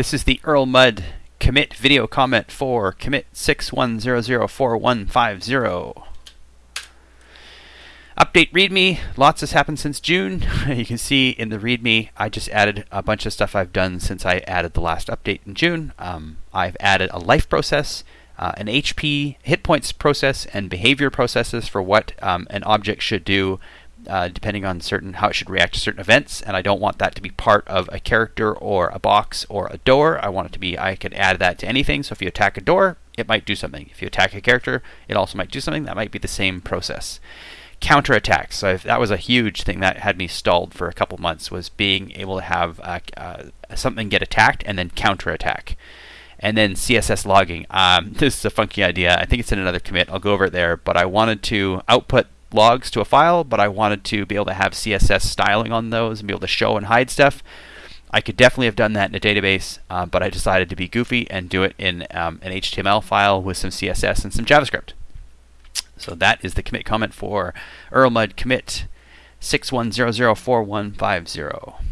This is the Erlmud commit video comment for commit 61004150. Update README. Lots has happened since June. you can see in the README, I just added a bunch of stuff I've done since I added the last update in June. Um, I've added a life process, uh, an HP hit points process, and behavior processes for what um, an object should do uh, depending on certain how it should react to certain events. And I don't want that to be part of a character or a box or a door. I want it to be I can add that to anything. So if you attack a door, it might do something. If you attack a character, it also might do something. That might be the same process counterattacks. So if, that was a huge thing that had me stalled for a couple months was being able to have uh, uh, something get attacked and then counterattack. And then CSS logging. Um, this is a funky idea. I think it's in another commit. I'll go over it there. But I wanted to output logs to a file, but I wanted to be able to have CSS styling on those and be able to show and hide stuff. I could definitely have done that in a database, uh, but I decided to be goofy and do it in um, an HTML file with some CSS and some JavaScript. So that is the commit comment for Erlmud commit 61004150.